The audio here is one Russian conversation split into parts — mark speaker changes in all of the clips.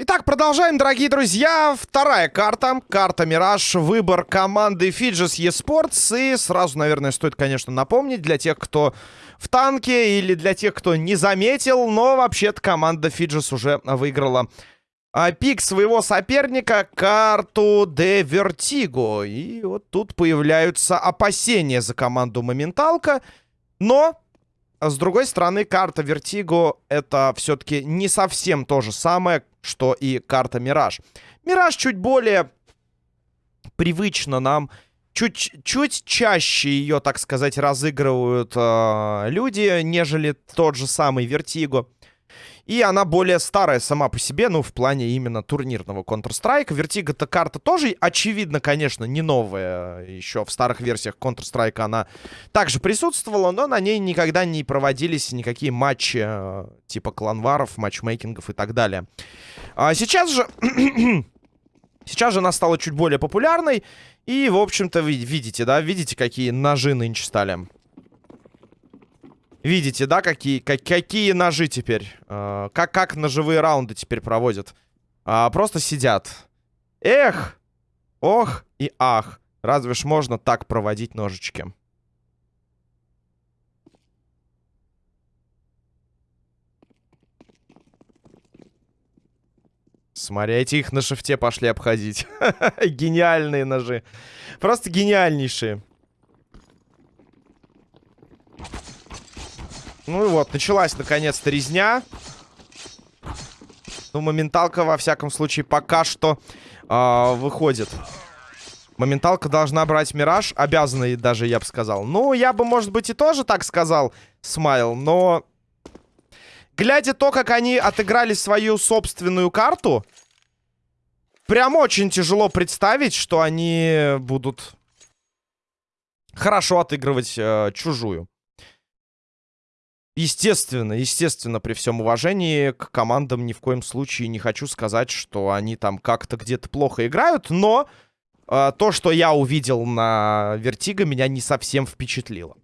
Speaker 1: Итак, продолжаем, дорогие друзья. Вторая карта. Карта Мираж. Выбор команды Fidges eSports. И сразу, наверное, стоит, конечно, напомнить для тех, кто в танке или для тех, кто не заметил. Но вообще-то команда Fidges уже выиграла а, пик своего соперника карту De Vertigo. И вот тут появляются опасения за команду Моменталка. Но с другой стороны, карта Vertigo это все-таки не совсем то же самое, что и карта Мираж. Мираж чуть более привычно нам. Чуть, чуть чаще ее, так сказать, разыгрывают э, люди, нежели тот же самый Vertigo. И она более старая сама по себе, ну, в плане именно турнирного Counter-Strike. Vertigo-то карта тоже, очевидно, конечно, не новая. Еще в старых версиях Counter-Strike она также присутствовала, но на ней никогда не проводились никакие матчи э, типа кланваров, матчмейкингов и так далее. А сейчас же... сейчас же она стала чуть более популярной. И, в общем-то, вы видите, да, видите, какие ножи нынче стали. Видите, да, какие, как, какие ножи теперь? Э, как, как ножевые раунды теперь проводят? Э, просто сидят. Эх! Ох и ах. Разве ж можно так проводить ножички? Смотрите, их на шифте пошли обходить. Гениальные ножи. Просто гениальнейшие. Ну и вот, началась наконец-то резня. Ну, моменталка, во всяком случае, пока что э, выходит. Моменталка должна брать Мираж. Обязана даже, я бы сказал. Ну, я бы, может быть, и тоже так сказал, Смайл. Но, глядя то, как они отыграли свою собственную карту, прям очень тяжело представить, что они будут хорошо отыгрывать э, чужую. Естественно, естественно, при всем уважении к командам ни в коем случае не хочу сказать, что они там как-то где-то плохо играют, но э, то, что я увидел на Вертиго, меня не совсем впечатлило.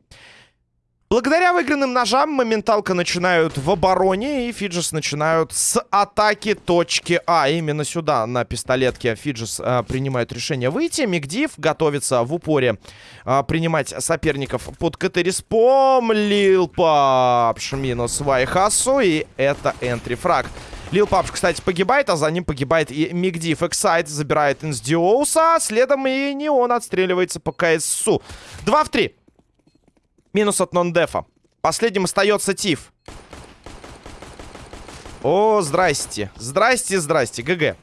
Speaker 1: Благодаря выигранным ножам моменталка начинают в обороне, и Фиджис начинают с атаки точки А. Именно сюда, на пистолетке, Фиджис а, принимают решение выйти. Мигдив готовится в упоре а, принимать соперников под КТ-респом. Лил Папш минус Вайхасу, и это энтри-фраг. Лил Папш, кстати, погибает, а за ним погибает и Мигдив. Эксайд забирает Инсдиоуса, следом и не он отстреливается по КСУ. 2 в 3. Минус от нон-дефа. Последним остается Тиф. О, здрасте. Здрасте, здрасте. ГГ.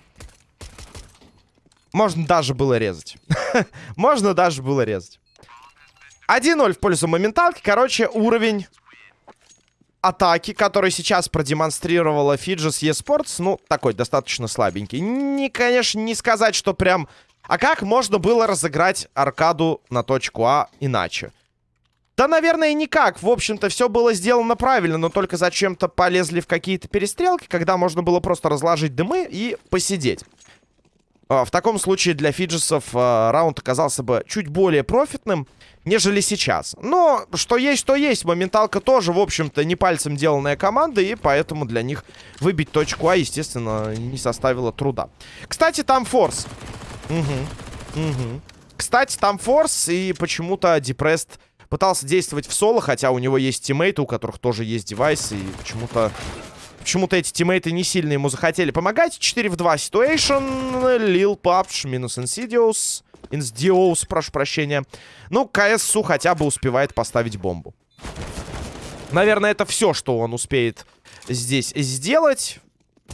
Speaker 1: Можно даже было резать. Можно даже было резать. 1-0 в пользу моменталки. Короче, уровень атаки, который сейчас продемонстрировала Фиджис eSports, ну, такой достаточно слабенький. Не, конечно, не сказать, что прям... А как можно было разыграть аркаду на точку А иначе? Да, наверное, никак. В общем-то, все было сделано правильно, но только зачем-то полезли в какие-то перестрелки, когда можно было просто разложить дымы и посидеть. А, в таком случае для фиджесов а, раунд оказался бы чуть более профитным, нежели сейчас. Но что есть, то есть. Моменталка тоже, в общем-то, не пальцем деланная команда, и поэтому для них выбить точку А, естественно, не составило труда. Кстати, там форс. Угу. Угу. Кстати, там форс, и почему-то депресс пытался действовать в соло, хотя у него есть тиммейты, у которых тоже есть девайсы, и почему-то... Почему-то эти тиммейты не сильно ему захотели помогать. 4 в 2 situation. Лил Папш минус Инсидиус. Инсдиоус, прошу прощения. Ну, КСУ хотя бы успевает поставить бомбу. Наверное, это все, что он успеет здесь сделать.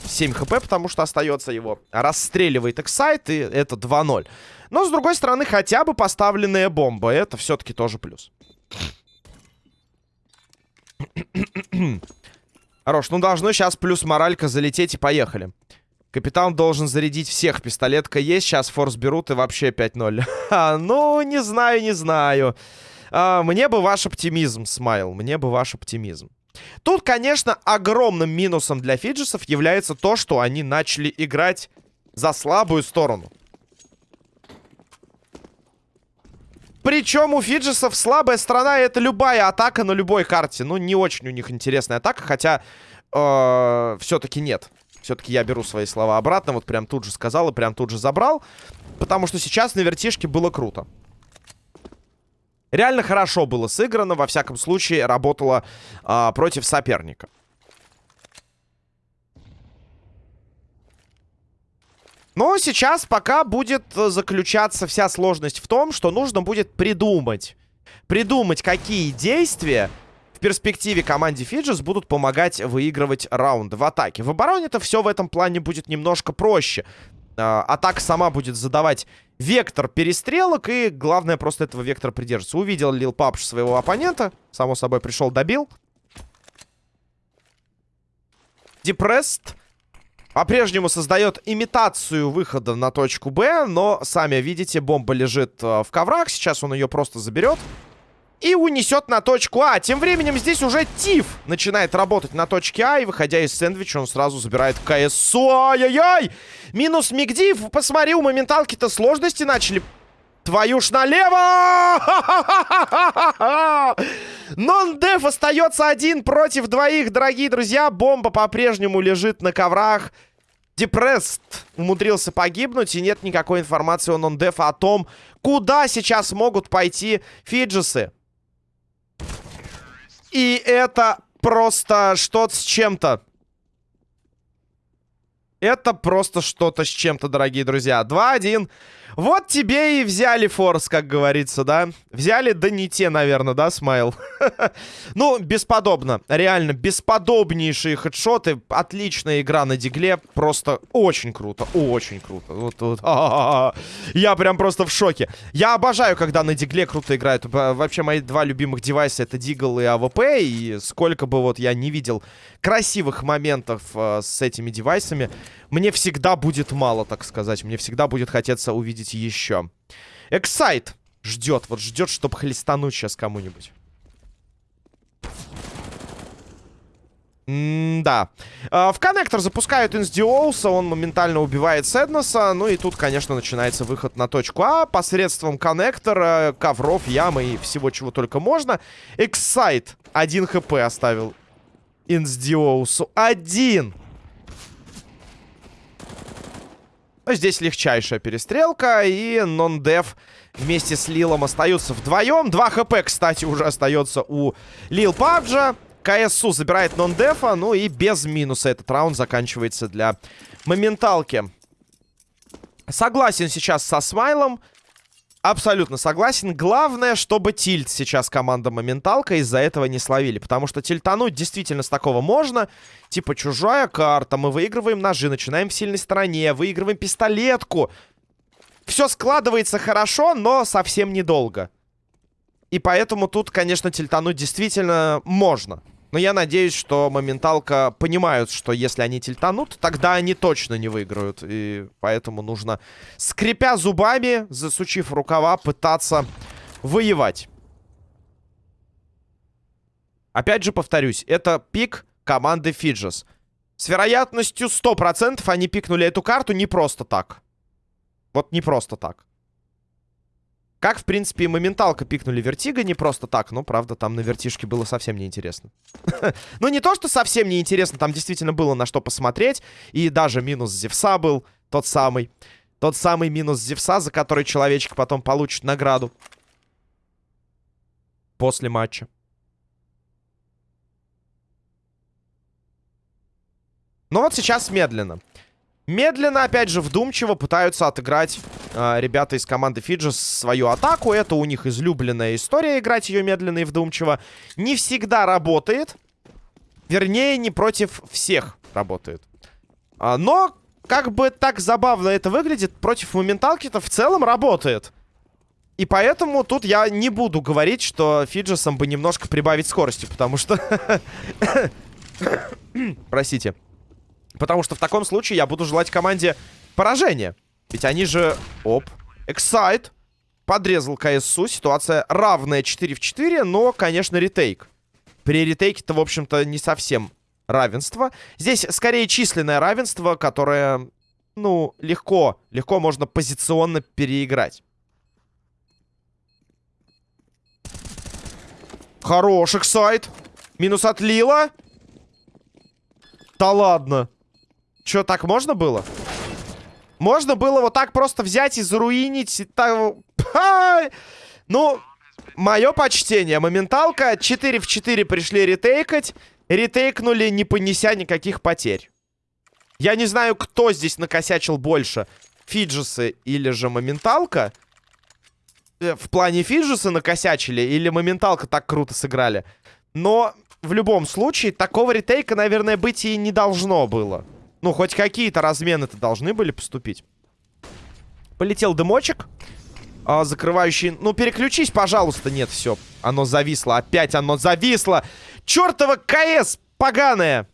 Speaker 1: 7 хп, потому что остается его. Расстреливает Эксайт, и это 2-0. Но, с другой стороны, хотя бы поставленная бомба. Это все-таки тоже плюс. Хорош, ну должно сейчас плюс моралька залететь и поехали. Капитан должен зарядить всех. Пистолетка есть, сейчас форс берут и вообще 5-0. ну, не знаю, не знаю. А, мне бы ваш оптимизм, Смайл. Мне бы ваш оптимизм. Тут, конечно, огромным минусом для фиджесов является то, что они начали играть за слабую сторону. Причем у Фиджисов слабая сторона это любая атака на любой карте. Ну, не очень у них интересная атака, хотя э, все-таки нет. Все-таки я беру свои слова обратно. Вот прям тут же сказал и прям тут же забрал. Потому что сейчас на вертишке было круто. Реально хорошо было сыграно. Во всяком случае, работало э, против соперника. Но сейчас пока будет э, заключаться вся сложность в том, что нужно будет придумать. Придумать, какие действия в перспективе команде Фиджис будут помогать выигрывать раунды в атаке. В обороне-то все в этом плане будет немножко проще. А, атака сама будет задавать вектор перестрелок, и главное просто этого вектора придерживаться. Увидел Лил Папш своего оппонента, само собой пришел, добил. Депресст по-прежнему создает имитацию выхода на точку Б, но, сами видите, бомба лежит э, в коврах. Сейчас он ее просто заберет и унесет на точку А. Тем временем здесь уже Тиф начинает работать на точке А, и, выходя из сэндвича, он сразу забирает КСО. Ай-яй-яй! Минус Мигдив. Посмотри, у моменталки-то сложности начали Твою ж налево! Нон-деф остается один против двоих, дорогие друзья. Бомба по-прежнему лежит на коврах. Депресст умудрился погибнуть, и нет никакой информации у нон-дефа о том, куда сейчас могут пойти фиджисы. И это просто что-то с чем-то. Это просто что-то с чем-то, дорогие друзья. 2-1 вот тебе и взяли форс, как говорится, да? Взяли, да не те, наверное, да, Смайл? ну, бесподобно. Реально, бесподобнейшие хедшоты. Отличная игра на дигле. Просто очень круто, очень круто. Вот. Я прям просто в шоке. Я обожаю, когда на дигле круто играют. Вообще, мои два любимых девайса это дигл и АВП. И сколько бы вот я не видел красивых моментов э, с этими девайсами, мне всегда будет мало, так сказать. Мне всегда будет хотеться увидеть еще. Эксайт ждет, вот ждет, чтобы хлестануть сейчас кому-нибудь. да. А, в коннектор запускают Инсдиоуса, он моментально убивает Сэднеса. Ну и тут, конечно, начинается выход на точку А посредством коннектора, ковров, ямы и всего, чего только можно. Эксайт один хп оставил Инсдиоусу. Один! Здесь легчайшая перестрелка, и нон-дев вместе с Лилом остаются вдвоем. 2 хп, кстати, уже остается у Лил Пабджа. КСУ забирает нон-дефа, ну и без минуса этот раунд заканчивается для моменталки. Согласен сейчас со Смайлом. Абсолютно согласен. Главное, чтобы тильт сейчас команда Моменталка из-за этого не словили. Потому что тильтануть действительно с такого можно. Типа чужая карта, мы выигрываем ножи, начинаем в сильной стороне, выигрываем пистолетку. Все складывается хорошо, но совсем недолго. И поэтому тут, конечно, тильтануть действительно можно. Но я надеюсь, что моменталка понимают, что если они тильтанут, тогда они точно не выиграют. И поэтому нужно, скрипя зубами, засучив рукава, пытаться воевать. Опять же повторюсь, это пик команды Фиджес. С вероятностью 100% они пикнули эту карту не просто так. Вот не просто так. Как, в принципе, и моменталка пикнули Вертига не просто так, но, правда, там на вертишке было совсем неинтересно. ну, не то, что совсем неинтересно, там действительно было на что посмотреть, и даже минус Зевса был тот самый. Тот самый минус Зевса, за который человечек потом получит награду. После матча. Ну вот сейчас медленно. Медленно, опять же, вдумчиво пытаются отыграть ребята из команды Фиджи свою атаку. Это у них излюбленная история, играть ее медленно и вдумчиво. Не всегда работает. Вернее, не против всех работает. А, но, как бы так забавно это выглядит, против моменталки-то в целом работает. И поэтому тут я не буду говорить, что Фиджесам бы немножко прибавить скорости, потому что... Простите. Потому что в таком случае я буду желать команде поражения. Ведь они же... Оп. Эксайт. Подрезал КСУ. Ситуация равная 4 в 4, но, конечно, ретейк. При ретейке-то, в общем-то, не совсем равенство. Здесь скорее численное равенство, которое, ну, легко, легко можно позиционно переиграть. Хороший сайт. Минус от Лила. Да ладно. Че, так можно было? Можно было вот так просто взять и заруинить. Ну, мое почтение. Моменталка 4 в 4 пришли ретейкать. Ретейкнули, не понеся никаких потерь. Я не знаю, кто здесь накосячил больше. Фиджесы или же Моменталка. Э, в плане Фиджесы накосячили или Моменталка так круто сыграли. Но в любом случае такого ретейка, наверное, быть и не должно было. Ну, хоть какие-то размены-то должны были поступить. Полетел дымочек. А, закрывающий... Ну, переключись, пожалуйста. Нет, все. Оно зависло. Опять оно зависло. Чертова КС поганая.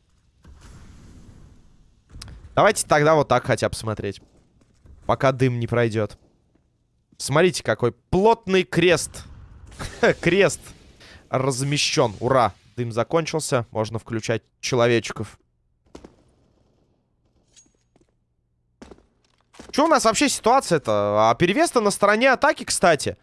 Speaker 1: Давайте тогда вот так хотя бы смотреть. Пока дым не пройдет. Смотрите, какой плотный крест. крест размещен. Ура. Дым закончился. Можно включать человечков. Что у нас вообще ситуация-то? А перевес-то на стороне атаки, кстати.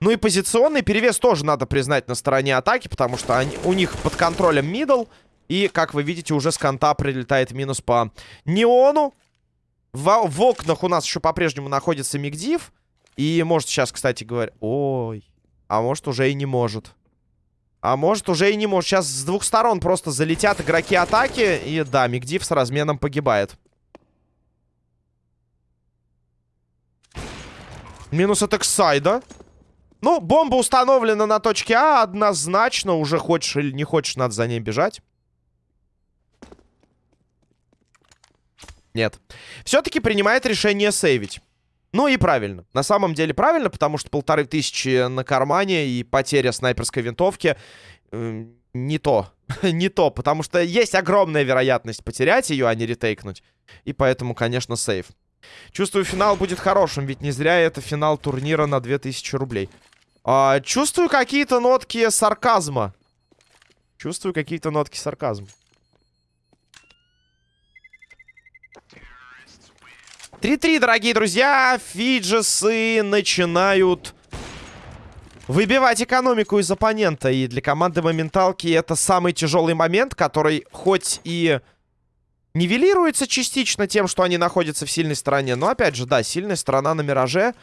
Speaker 1: Ну и позиционный перевес тоже надо признать на стороне атаки, потому что они, у них под контролем мидл. И, как вы видите, уже с конта прилетает минус по неону. В, в окнах у нас еще по-прежнему находится Мигдив. И может сейчас, кстати говоря... Ой, а может уже и не может. А может уже и не может. Сейчас с двух сторон просто залетят игроки атаки. И да, Мигдив с разменом погибает. Минус от Эксайда. Ну, бомба установлена на точке А однозначно. Уже хочешь или не хочешь, надо за ней бежать. Нет. Все-таки принимает решение сейвить. Ну и правильно. На самом деле правильно, потому что полторы тысячи на кармане и потеря снайперской винтовки э, не то. не то, потому что есть огромная вероятность потерять ее, а не ретейкнуть. И поэтому, конечно, сейв. Чувствую, финал будет хорошим, ведь не зря это финал турнира на 2000 рублей. А, чувствую какие-то нотки сарказма. Чувствую какие-то нотки сарказма. 3-3, дорогие друзья. Фиджесы начинают выбивать экономику из оппонента. И для команды Моменталки это самый тяжелый момент, который хоть и нивелируется частично тем, что они находятся в сильной стороне. Но, опять же, да, сильная сторона на Мираже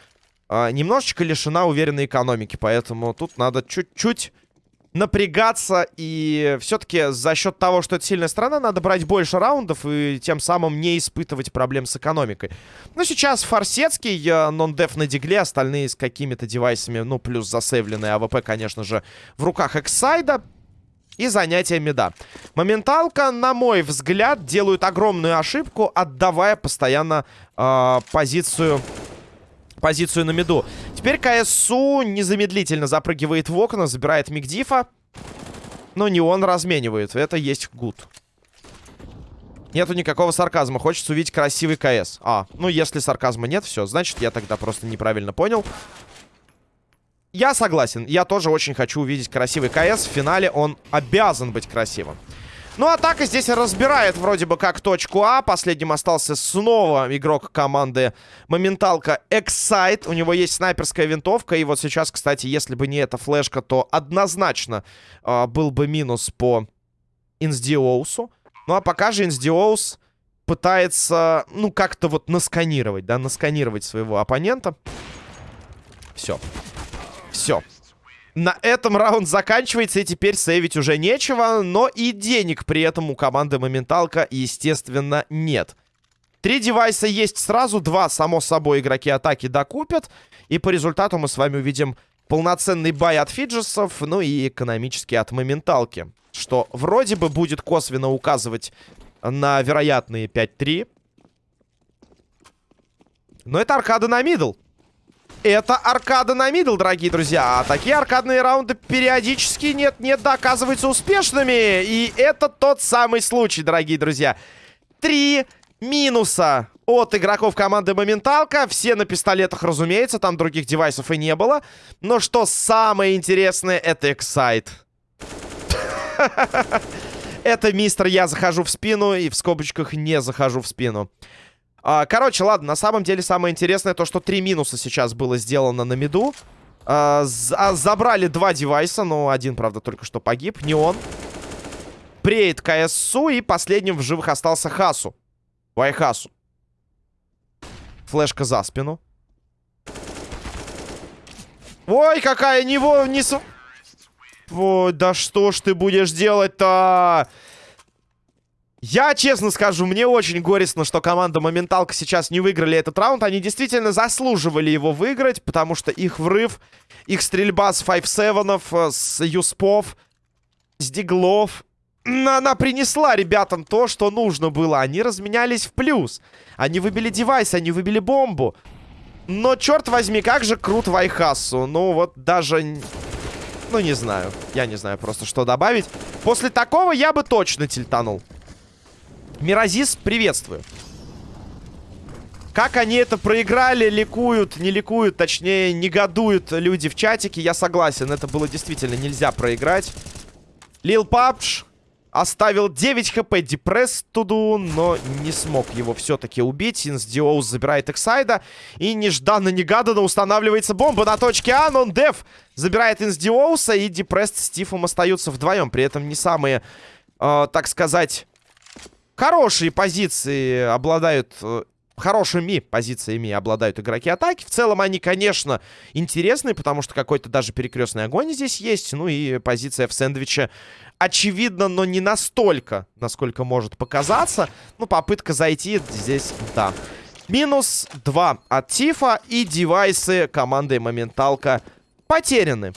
Speaker 1: э, немножечко лишена уверенной экономики. Поэтому тут надо чуть-чуть напрягаться. И все-таки за счет того, что это сильная сторона, надо брать больше раундов и тем самым не испытывать проблем с экономикой. Ну, сейчас Форсетский, э, нон-деф на дигле, остальные с какими-то девайсами, ну, плюс засейвленный АВП, конечно же, в руках Эксайда и занятия меда. Моменталка, на мой взгляд, делают огромную ошибку, отдавая постоянно э, позицию позицию на меду. Теперь КСУ незамедлительно запрыгивает в окна, забирает Мигдифа. Но не он разменивает. Это есть гуд. Нету никакого сарказма. Хочется увидеть красивый КС. А, ну если сарказма нет, все, значит я тогда просто неправильно понял. Я согласен. Я тоже очень хочу увидеть красивый КС. В финале он обязан быть красивым. Ну, атака здесь разбирает вроде бы как точку А. Последним остался снова игрок команды Моменталка Эксайт. У него есть снайперская винтовка. И вот сейчас, кстати, если бы не эта флешка, то однозначно э, был бы минус по Инсдиоусу. Ну, а пока же Инсдиоус пытается, ну, как-то вот насканировать, да, насканировать своего оппонента. Все. Все. На этом раунд заканчивается, и теперь сейвить уже нечего, но и денег при этом у команды Моменталка, естественно, нет. Три девайса есть сразу, два, само собой, игроки атаки докупят, и по результату мы с вами увидим полноценный бай от Фиджесов, ну и экономический от Моменталки, что вроде бы будет косвенно указывать на вероятные 5-3. Но это аркада на middle. Это аркада на middle, дорогие друзья. А такие аркадные раунды периодически нет-нет, да, оказываются успешными. И это тот самый случай, дорогие друзья. Три минуса от игроков команды Моменталка. Все на пистолетах, разумеется. Там других девайсов и не было. Но что самое интересное, это Эксайт. Это мистер «Я захожу в спину» и в скобочках «Не захожу в спину». А, короче, ладно, на самом деле самое интересное то, что три минуса сейчас было сделано на миду. А, за забрали два девайса, но один, правда, только что погиб. Не он. Преет КСУ, и последним в живых остался Хасу. Вайхасу. Флешка за спину. Ой, какая него не... Ой, да что ж ты будешь делать-то? Я честно скажу, мне очень горестно, что команда Моменталка сейчас не выиграли этот раунд. Они действительно заслуживали его выиграть, потому что их врыв, их стрельба с 5-7, э, с Юспов, с Диглов, она принесла ребятам то, что нужно было. Они разменялись в плюс. Они выбили девайс, они выбили бомбу. Но, черт возьми, как же крут Вайхасу. Ну, вот даже... Ну, не знаю. Я не знаю просто, что добавить. После такого я бы точно тильтанул. Миразис, приветствую. Как они это проиграли, ликуют, не ликуют, точнее, негодуют люди в чатике, я согласен. Это было действительно нельзя проиграть. Лил Папш Оставил 9 хп Депресс туду, но не смог его все-таки убить. Инсдиоус забирает Эксайда. И нежданно-негаданно устанавливается бомба на точке А. Нон-деф забирает Инсдиоуса. И Депресс с Тифом остаются вдвоем. При этом не самые, э, так сказать, хорошие позиции обладают э, хорошими позициями обладают игроки атаки. В целом они, конечно, интересны, потому что какой-то даже перекрестный огонь здесь есть. Ну и позиция в сэндвиче очевидно, но не настолько, насколько может показаться. Ну, попытка зайти здесь, да. Минус 2 от Тифа и девайсы команды Моменталка потеряны.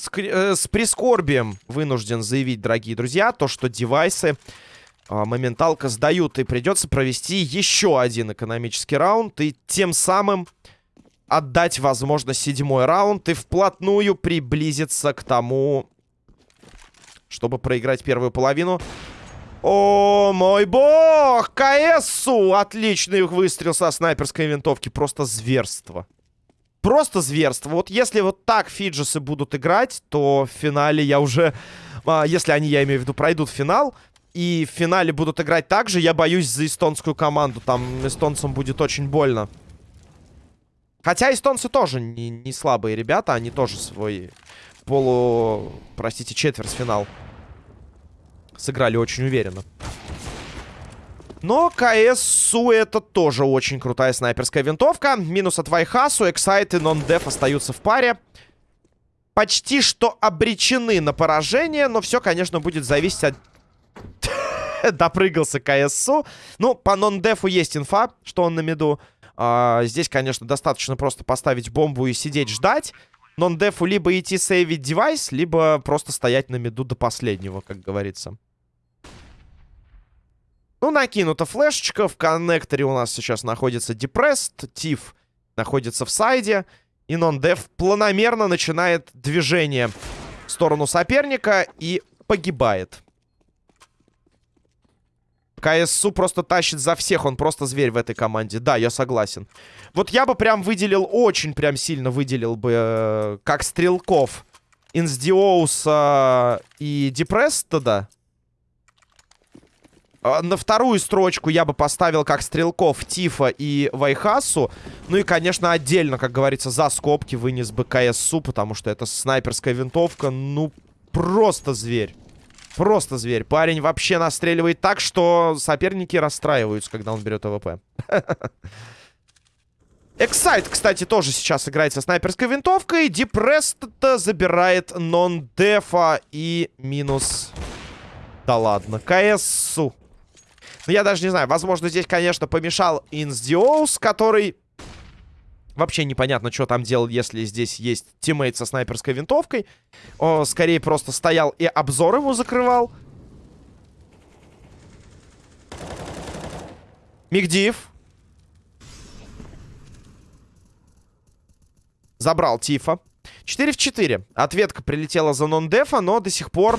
Speaker 1: С, э, с прискорбием вынужден заявить, дорогие друзья, то, что девайсы а, моменталка сдают. И придется провести еще один экономический раунд. И тем самым отдать, возможно, седьмой раунд. И вплотную приблизиться к тому, чтобы проиграть первую половину. О, мой бог! КСУ! Отличный выстрел со снайперской винтовки. Просто зверство. Просто зверство. Вот если вот так фиджесы будут играть, то в финале я уже... А, если они, я имею в виду, пройдут финал, и в финале будут играть так же, я боюсь за эстонскую команду. Там эстонцам будет очень больно. Хотя эстонцы тоже не, не слабые ребята. Они тоже свой полу... Простите, четвертьфинал сыграли очень уверенно. Но КСУ это тоже очень крутая снайперская винтовка. Минус от Вайхасу, Эксайт и Нон-Деф остаются в паре. Почти что обречены на поражение, но все, конечно, будет зависеть от Допрыгался КСУ. Ну, по нон-дефу есть инфа, что он на миду. А, здесь, конечно, достаточно просто поставить бомбу и сидеть ждать. Нон-дефу либо идти сейвить девайс, либо просто стоять на миду до последнего, как говорится. Ну, накинута флешечка. В коннекторе у нас сейчас находится Depressed. Тиф находится в сайде. И нон-деф планомерно начинает движение в сторону соперника и погибает. КСУ просто тащит за всех, он просто зверь в этой команде. Да, я согласен. Вот я бы прям выделил, очень прям сильно выделил бы, э, как стрелков, Инсдиоуса и Депресста, да. А, на вторую строчку я бы поставил как стрелков Тифа и Вайхасу. Ну и, конечно, отдельно, как говорится, за скобки вынес бы КСУ, потому что это снайперская винтовка, ну, просто зверь. Просто зверь. Парень вообще настреливает так, что соперники расстраиваются, когда он берет АВП. Эксайт, кстати, тоже сейчас играет со снайперской винтовкой. Депресс забирает нон-дефа и минус... Да ладно, КСУ. Ну, я даже не знаю. Возможно, здесь, конечно, помешал Инсдиоус, который Вообще непонятно, что там делал, если здесь есть teammate со снайперской винтовкой. О, скорее просто стоял и обзор ему закрывал. Мигдиев. Забрал Тифа. 4 в 4. Ответка прилетела за нон-дефа, но до сих пор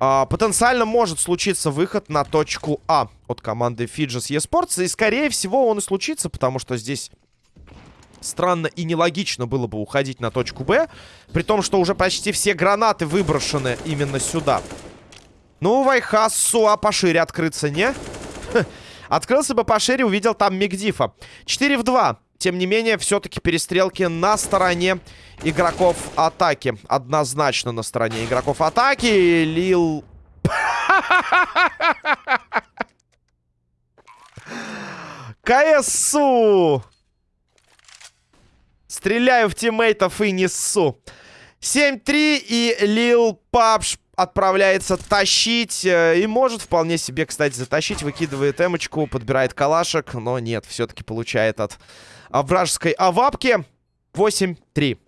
Speaker 1: а, потенциально может случиться выход на точку А от команды Fidges eSports. И скорее всего он и случится, потому что здесь странно и нелогично было бы уходить на точку Б, при том, что уже почти все гранаты выброшены именно сюда. Ну, Вайхасу, а пошире открыться, не? Открылся бы пошире, увидел там Мигдифа. 4 в 2. Тем не менее, все-таки перестрелки на стороне игроков атаки. Однозначно на стороне игроков атаки. Лил... КСУ! Стреляю в тиммейтов и несу. 7-3 и Лил Папш отправляется тащить. Э, и может вполне себе, кстати, затащить. Выкидывает эмочку, подбирает калашек. Но нет, все-таки получает от вражеской авапки. 8-3.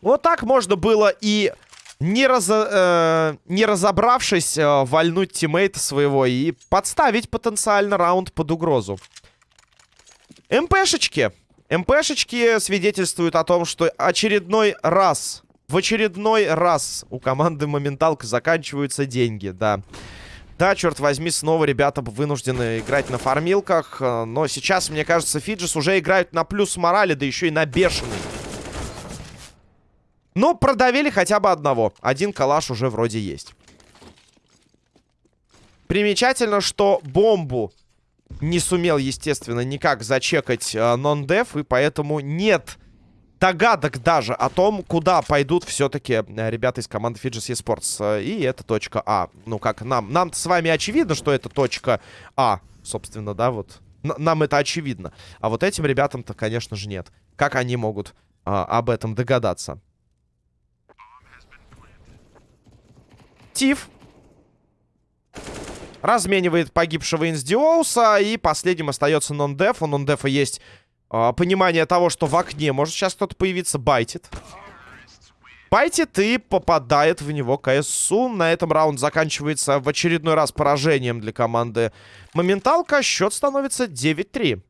Speaker 1: Вот так можно было и не, раз, э, не разобравшись, э, вальнуть тиммейта своего и подставить потенциально раунд под угрозу. МПшечки. МПшечки свидетельствуют о том, что очередной раз, в очередной раз у команды Моменталка заканчиваются деньги. Да, черт возьми, снова ребята вынуждены играть на фармилках. Э, но сейчас, мне кажется, Фиджис уже играют на плюс морали, да еще и на бешеный. Но продавили хотя бы одного. Один калаш уже вроде есть. Примечательно, что бомбу не сумел, естественно, никак зачекать э, нон-деф. И поэтому нет догадок даже о том, куда пойдут все-таки э, ребята из команды Fidges Esports. И это точка А. Ну, как нам. нам с вами очевидно, что это точка А. Собственно, да, вот. Нам это очевидно. А вот этим ребятам-то, конечно же, нет. Как они могут а, об этом догадаться? Тиф. Разменивает погибшего Инсдиоуса. И последним остается нон-деф. У нон-дефа есть э, понимание того, что в окне может сейчас кто-то появиться. Байтит. Байтит и попадает в него КСУ. На этом раунд заканчивается в очередной раз поражением для команды Моменталка. Счет становится 9-3.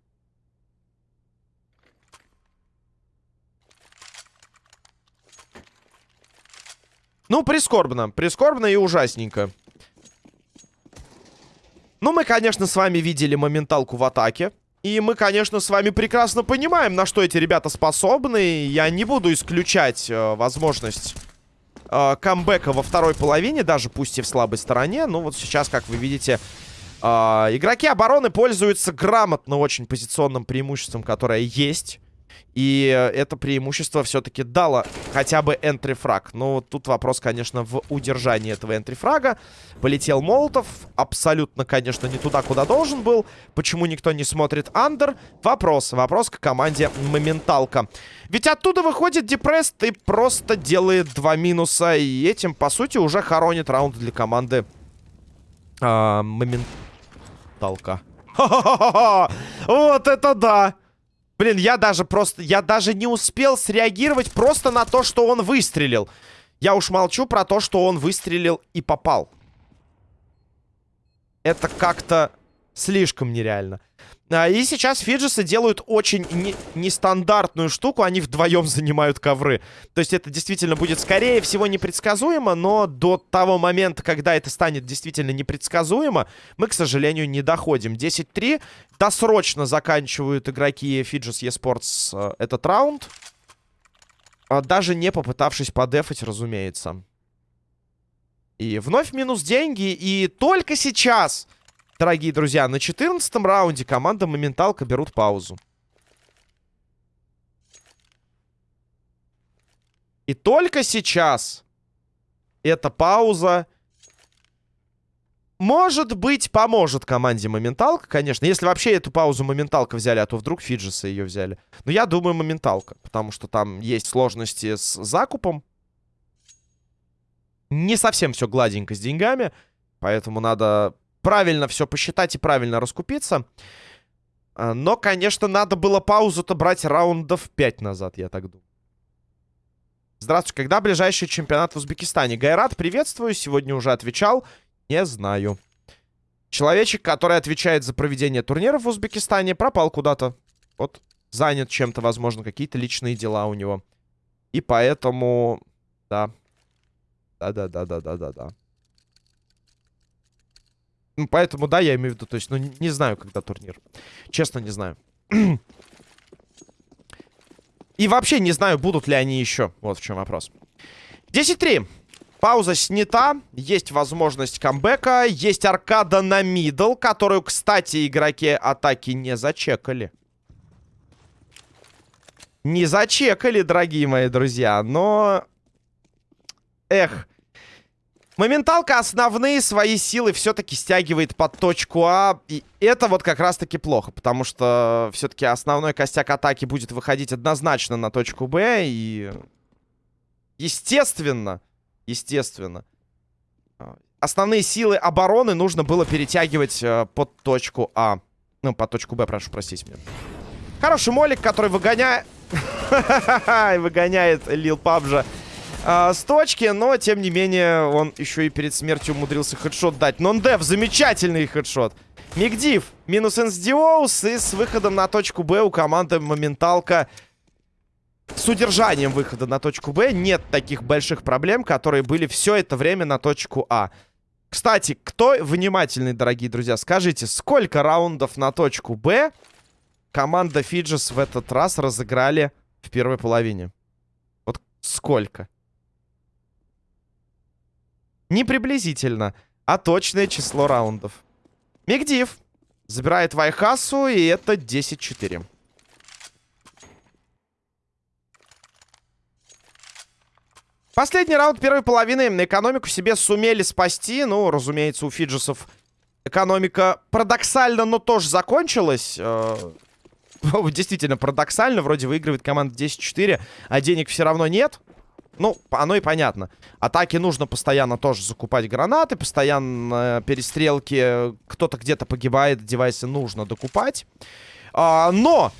Speaker 1: Ну, прискорбно. Прискорбно и ужасненько. Ну, мы, конечно, с вами видели моменталку в атаке. И мы, конечно, с вами прекрасно понимаем, на что эти ребята способны. Я не буду исключать э, возможность э, камбэка во второй половине, даже пусть и в слабой стороне. Ну, вот сейчас, как вы видите, э, игроки обороны пользуются грамотно очень позиционным преимуществом, которое есть. И это преимущество все-таки дало хотя бы энтрифраг. Но вот тут вопрос, конечно, в удержании этого энтрифрага. Полетел Молотов. Абсолютно, конечно, не туда, куда должен был. Почему никто не смотрит андер? Вопрос. Вопрос к команде Моменталка. Ведь оттуда выходит Депресс и просто делает два минуса. И этим, по сути, уже хоронит раунд для команды а, Моменталка. Вот это да! Блин, я даже просто... Я даже не успел среагировать просто на то, что он выстрелил. Я уж молчу про то, что он выстрелил и попал. Это как-то слишком нереально. А, и сейчас Фиджисы делают очень не нестандартную штуку. Они вдвоем занимают ковры. То есть это действительно будет, скорее всего, непредсказуемо. Но до того момента, когда это станет действительно непредсказуемо, мы, к сожалению, не доходим. 10-3. Досрочно заканчивают игроки Фиджис Esports э, этот раунд. А, даже не попытавшись подефать, разумеется. И вновь минус деньги. И только сейчас дорогие друзья, на 14 раунде команда Моменталка берут паузу. И только сейчас эта пауза, может быть, поможет команде Моменталка, конечно. Если вообще эту паузу Моменталка взяли, а то вдруг Фиджисы ее взяли. Но я думаю Моменталка, потому что там есть сложности с закупом. Не совсем все гладенько с деньгами, поэтому надо правильно все посчитать и правильно раскупиться. А, но, конечно, надо было паузу-то брать раундов 5 назад, я так думаю. Здравствуйте, когда ближайший чемпионат в Узбекистане? Гайрат, приветствую, сегодня уже отвечал. Не знаю. Человечек, который отвечает за проведение турниров в Узбекистане, пропал куда-то. Вот, занят чем-то, возможно, какие-то личные дела у него. И поэтому, да. Да-да-да-да-да-да-да. Ну, поэтому, да, я имею в виду, то есть, ну, не знаю, когда турнир. Честно, не знаю. И вообще не знаю, будут ли они еще. Вот в чем вопрос. 10-3. Пауза снята. Есть возможность камбэка. Есть аркада на мидл, которую, кстати, игроки атаки не зачекали. Не зачекали, дорогие мои друзья, но... Эх. Моменталка основные свои силы все-таки стягивает под точку А. И это вот как раз-таки плохо, потому что все-таки основной костяк атаки будет выходить однозначно на точку Б. И... Естественно, естественно, основные силы обороны нужно было перетягивать э, под точку А. Ну, под точку Б, прошу простить меня. Хороший молик, который выгоняет... выгоняет Лил Пабжа э, с точки, но, тем не менее, он еще и перед смертью умудрился хедшот дать. Нон-дев, замечательный хедшот. Мигдив, минус Энсдиоус, и с выходом на точку Б у команды Моменталка с удержанием выхода на точку Б нет таких больших проблем, которые были все это время на точку А. Кстати, кто внимательный, дорогие друзья, скажите, сколько раундов на точку Б команда Фиджис в этот раз разыграли в первой половине? Вот сколько? Не приблизительно, а точное число раундов. Мигдив забирает Вайхасу, и это 10-4. Последний раунд первой половины на экономику себе сумели спасти. Ну, разумеется, у Фиджисов экономика парадоксально, но тоже закончилась. Э, действительно парадоксально. Вроде выигрывает команда 10-4, а денег все равно нет. Ну, оно и понятно. Атаки нужно постоянно тоже закупать гранаты, постоянно перестрелки. Кто-то где-то погибает, девайсы нужно докупать. А, но,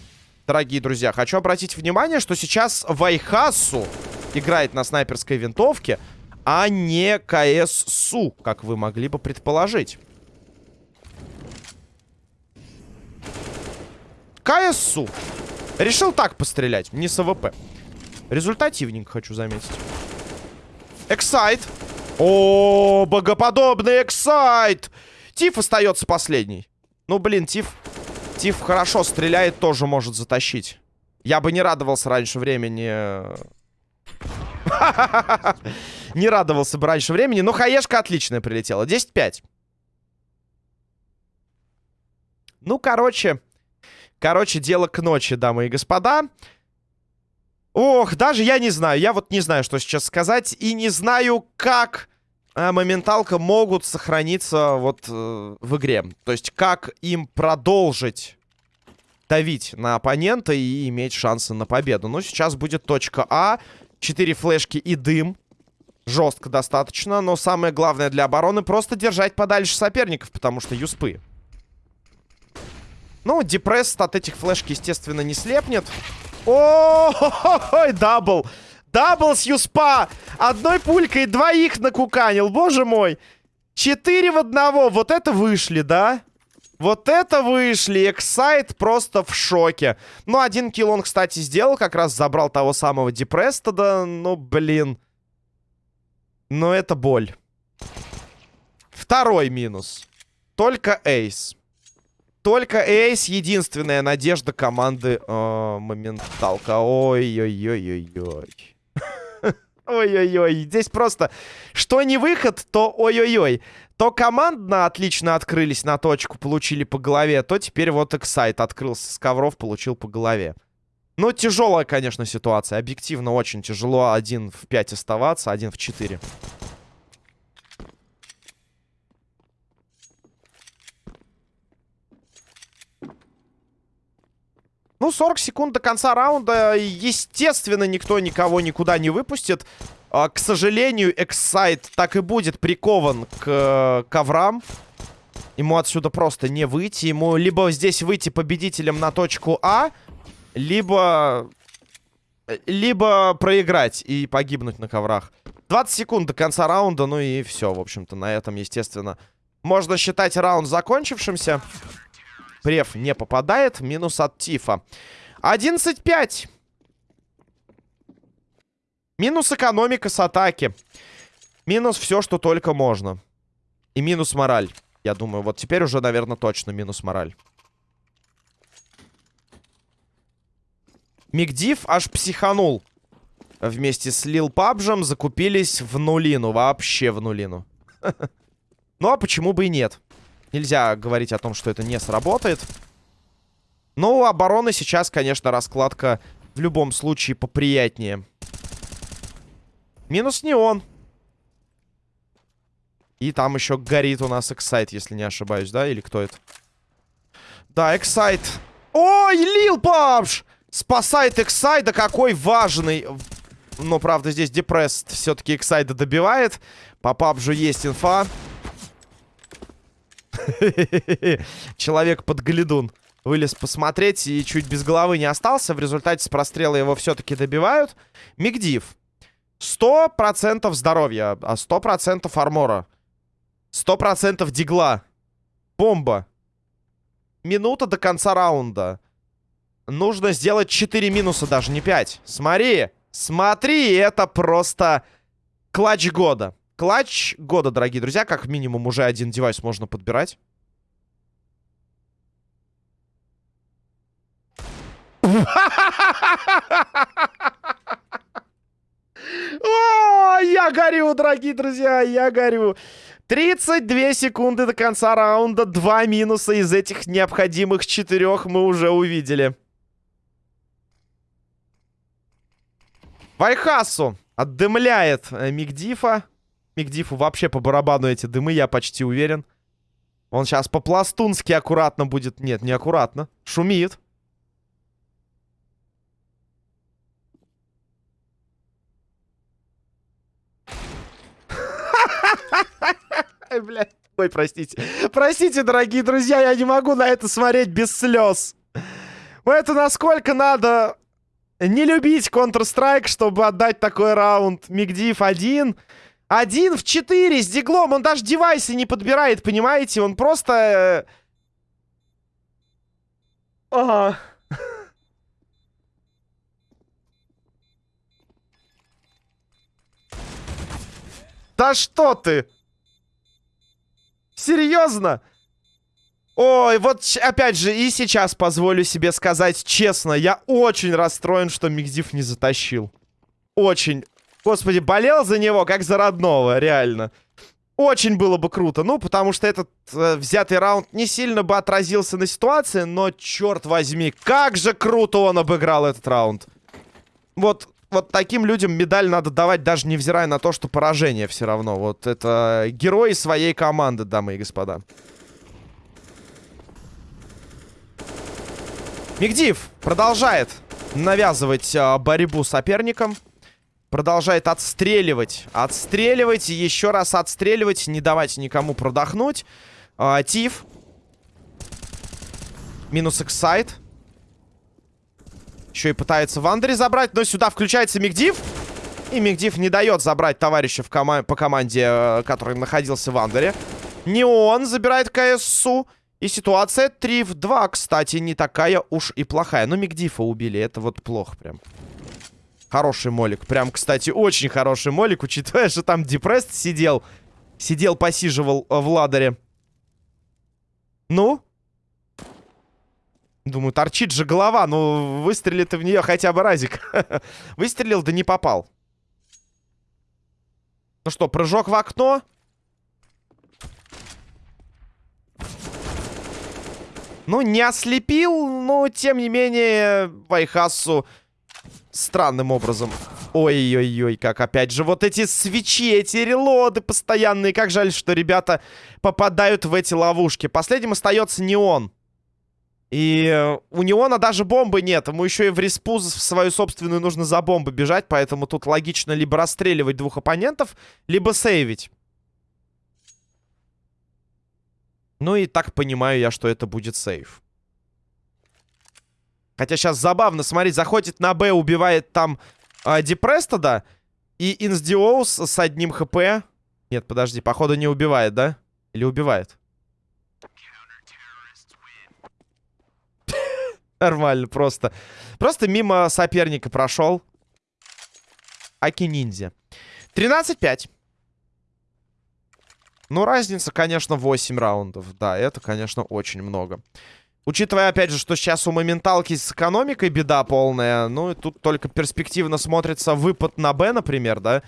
Speaker 1: дорогие друзья, хочу обратить внимание, что сейчас Вайхасу играет на снайперской винтовке, а не КС-СУ, как вы могли бы предположить. КС-СУ. Решил так пострелять, не с АВП. Результативненько, хочу заметить. Эксайт. О, богоподобный эксайт. Тиф остается последний. Ну, блин, Тиф... Тиф хорошо стреляет, тоже может затащить. Я бы не радовался раньше времени Не радовался бы раньше времени. Но хаешка отличная прилетела. 10-5. Ну, короче... Короче, дело к ночи, дамы и господа. Ох, даже я не знаю. Я вот не знаю, что сейчас сказать. И не знаю, как э, моменталка могут сохраниться вот э, в игре. То есть, как им продолжить давить на оппонента и иметь шансы на победу. Ну, сейчас будет точка А. Четыре флешки и дым. Жестко достаточно, но самое главное для обороны просто держать подальше соперников, потому что юспы. Ну, депресс от этих флешки, естественно, не слепнет. О, double! Double с юспа! Одной пулькой двоих накуканил, боже мой! Четыре в одного, вот это вышли, да? Вот это вышли. Эксайт просто в шоке. Ну, один kill он, кстати, сделал. Как раз забрал того самого Депрестода. Ну, блин. Но это боль. Второй минус. Только ace. Только ace единственная надежда команды э, Моменталка. Ой-ой-ой-ой-ой. Ой-ой-ой. Здесь просто, что не выход, то ой-ой-ой то командно отлично открылись на точку, получили по голове, то теперь вот Эксайт открылся с ковров, получил по голове. Ну, тяжелая, конечно, ситуация. Объективно очень тяжело один в 5 оставаться, один в 4. Ну, 40 секунд до конца раунда. Естественно, никто никого никуда не выпустит. А, к сожалению, Эксайт так и будет прикован к э, коврам. Ему отсюда просто не выйти. Ему либо здесь выйти победителем на точку А, либо... Либо проиграть и погибнуть на коврах. 20 секунд до конца раунда, ну и все, в общем-то, на этом, естественно. Можно считать раунд закончившимся. Прев не попадает, минус от Тифа. 11-5. Минус экономика с атаки. Минус все, что только можно. И минус мораль. Я думаю, вот теперь уже, наверное, точно минус мораль. Мигдив аж психанул. Вместе с Лил Пабжем закупились в нулину. Вообще в нулину. Ну, а почему бы и нет? Нельзя говорить о том, что это не сработает. Но у обороны сейчас, конечно, раскладка В любом случае поприятнее. Минус не он. И там еще горит у нас Эксайт, если не ошибаюсь, да? Или кто это? Да, Эксайт. Ой, Лил Папш! Спасает Эксайда, какой важный. Но, правда, здесь Депресс все-таки Эксайда добивает. По пабжу есть инфа. Человек под глядун вылез посмотреть и чуть без головы не остался. В результате с прострела его все-таки добивают. Мигдив. 100% здоровья, а 100% армора. 100% дигла. Бомба. Минута до конца раунда. Нужно сделать 4 минуса, даже не 5. Смотри. Смотри, это просто клатч года. Клатч года, дорогие друзья. Как минимум уже один девайс можно подбирать. О, я горю, дорогие друзья, я горю. 32 секунды до конца раунда. Два минуса из этих необходимых четырех мы уже увидели. Вайхасу отдымляет э, Мигдифа. Мигдифу вообще по барабану эти дымы, я почти уверен. Он сейчас по-пластунски аккуратно будет... Нет, не аккуратно. Шумит. Ой, простите. Простите, дорогие друзья, я не могу на это смотреть без слез. Это насколько надо не любить Counter-Strike, чтобы отдать такой раунд. Мигдив один. Один в четыре с диглом. Он даже девайсы не подбирает, понимаете? Он просто... Э, ага. Да что ты? Серьезно? Ой, вот опять же, и сейчас позволю себе сказать честно, я очень расстроен, что Мигдив не затащил. Очень. Господи, болел за него, как за родного, реально. Очень было бы круто. Ну, потому что этот э, взятый раунд не сильно бы отразился на ситуации, но, черт возьми, как же круто он обыграл этот раунд. Вот вот таким людям медаль надо давать, даже невзирая на то, что поражение все равно. Вот это герои своей команды, дамы и господа. Мигдив продолжает навязывать а, борьбу соперникам. Продолжает отстреливать. Отстреливать еще раз отстреливать. Не давать никому продохнуть. А, Тиф. Минус эксайт. Еще и пытается Вандери забрать, но сюда включается Мигдив. И Мигдив не дает забрать товарища в кома по команде, э, который находился в Андере. Не он забирает КСУ. И ситуация 3 в 2, кстати, не такая уж и плохая. Но Мигдифа убили, это вот плохо прям. Хороший молик. Прям, кстати, очень хороший молик, учитывая, что там Депрест сидел. Сидел, посиживал э, в ладере. Ну? Думаю, торчит же голова. Ну, выстрелит в нее хотя бы разик. Выстрелил, да не попал. Ну что, прыжок в окно? Ну, не ослепил, но, тем не менее, Вайхасу странным образом. Ой-ой-ой, как опять же вот эти свечи, эти релоды постоянные. Как жаль, что ребята попадают в эти ловушки. Последним остается не он. И э, у него на даже бомбы нет. Ему еще и в респу в свою собственную нужно за бомбы бежать. Поэтому тут логично либо расстреливать двух оппонентов, либо сейвить. Ну и так понимаю я, что это будет сейв. Хотя сейчас забавно, смотреть, заходит на Б, убивает там э, Депрестода. И Инсдиоус с одним хп. Нет, подожди, походу не убивает, да? Или убивает? Нормально, просто. Просто мимо соперника прошел. Аки-ниндзя. 13-5. Ну, разница, конечно, 8 раундов. Да, это, конечно, очень много. Учитывая, опять же, что сейчас у моменталки с экономикой беда полная. Ну, и тут только перспективно смотрится выпад на Б, например, да?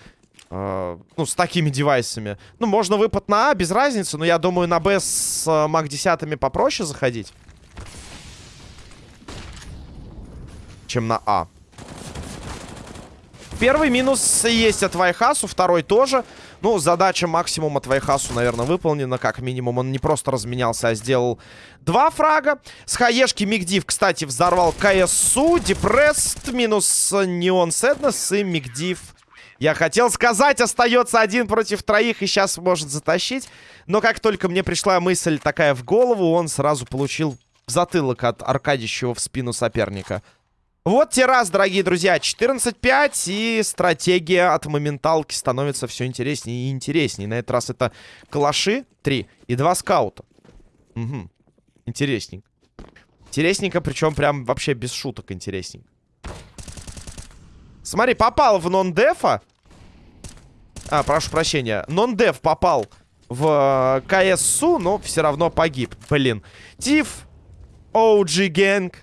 Speaker 1: Э, ну, с такими девайсами. Ну, можно выпад на А, без разницы. Но я думаю, на Б с э, МАК-10 попроще заходить. чем на А. Первый минус есть от Вайхасу, второй тоже. Ну, задача максимум от Вайхасу, наверное, выполнена. Как минимум, он не просто разменялся, а сделал два фрага. С хаешки Мигдив, кстати, взорвал КСУ. Депресс минус Неон Сэднес и Мигдив. Я хотел сказать, остается один против троих и сейчас может затащить. Но как только мне пришла мысль такая в голову, он сразу получил затылок от аркадищего в спину соперника. Вот те раз, дорогие друзья, 14-5, и стратегия от моменталки становится все интереснее и интереснее. На этот раз это калаши 3 и 2 скаута. Угу. Интересненько. Интересненько, причем прям вообще без шуток интересненько. Смотри, попал в нон-дефа. А, прошу прощения. Нон-деф попал в э, КСУ, но все равно погиб. Блин. Тиф, OG Gang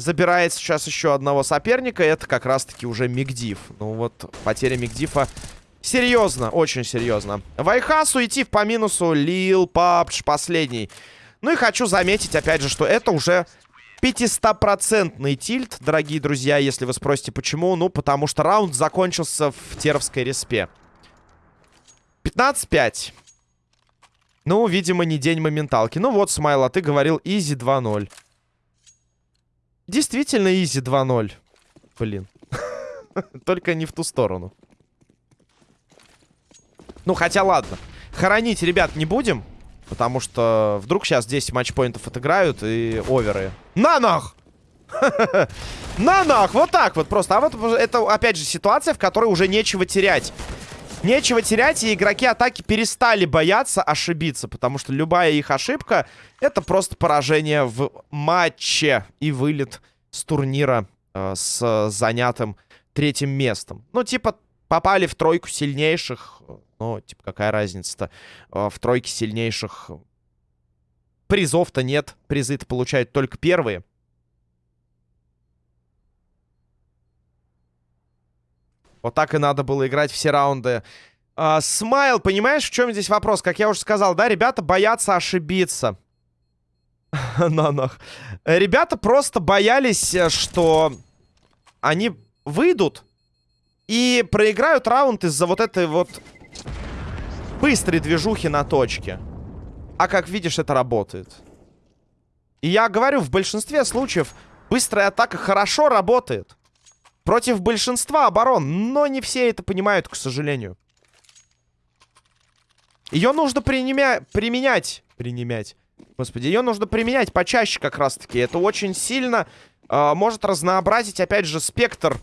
Speaker 1: забирает сейчас еще одного соперника. Это как раз-таки уже Мигдив. Ну вот, потеря Мигдифа серьезно, очень серьезно. Вайхасу идти по минусу. Лил, Папч, последний. Ну и хочу заметить, опять же, что это уже 500-процентный тильт, дорогие друзья, если вы спросите, почему. Ну, потому что раунд закончился в Теровской респе. 15-5. Ну, видимо, не день моменталки. Ну вот, Смайл, а ты говорил easy 2-0. Действительно easy 2-0. Блин. Только не в ту сторону. Ну, хотя ладно. Хоронить, ребят, не будем. Потому что вдруг сейчас 10 матчпоинтов отыграют и оверы. На нах! На нах! Вот так вот просто. А вот это, опять же, ситуация, в которой уже нечего терять. Нечего терять, и игроки атаки перестали бояться ошибиться, потому что любая их ошибка — это просто поражение в матче и вылет с турнира э, с занятым третьим местом. Ну, типа, попали в тройку сильнейших, ну, типа, какая разница-то? Э, в тройке сильнейших призов-то нет, призы-то получают только первые. Вот так и надо было играть все раунды. А, Смайл, понимаешь, в чем здесь вопрос? Как я уже сказал, да, ребята боятся ошибиться. На нах. Ребята просто боялись, э, что они выйдут и проиграют раунд из-за вот этой вот быстрой движухи на точке. А как видишь, это работает. И я говорю, в большинстве случаев быстрая атака хорошо работает. Против большинства оборон. Но не все это понимают, к сожалению. Ее нужно принимя... применять. Применять. Господи, ее нужно применять почаще как раз-таки. Это очень сильно э, может разнообразить, опять же, спектр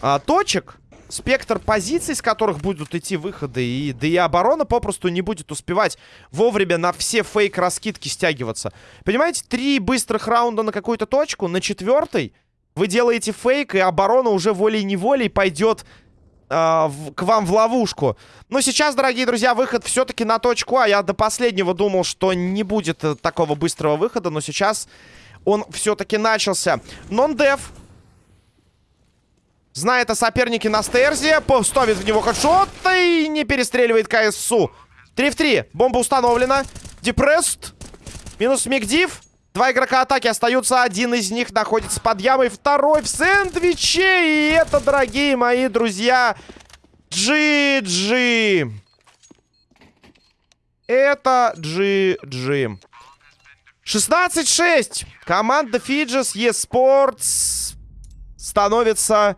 Speaker 1: э, точек. Спектр позиций, с которых будут идти выходы. И, да и оборона попросту не будет успевать вовремя на все фейк-раскидки стягиваться. Понимаете, три быстрых раунда на какую-то точку, на четвертой вы делаете фейк, и оборона уже волей-неволей пойдет э, в, к вам в ловушку. Но сейчас, дорогие друзья, выход все-таки на точку А. Я до последнего думал, что не будет э, такого быстрого выхода, но сейчас он все-таки начался. Нон-дев. Знает о сопернике на стерзе. Ставит в него хедшот и не перестреливает КСУ. 3 в 3. Бомба установлена. Депресст. Минус Мигдив. Два игрока атаки остаются. Один из них находится под ямой. Второй в сэндвиче. И это, дорогие мои друзья, GG. Это GG. 16-6. Команда Fidges eSports становится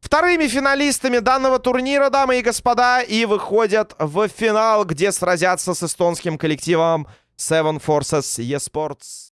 Speaker 1: вторыми финалистами данного турнира, дамы и господа. И выходят в финал, где сразятся с эстонским коллективом Seven Forces eSports.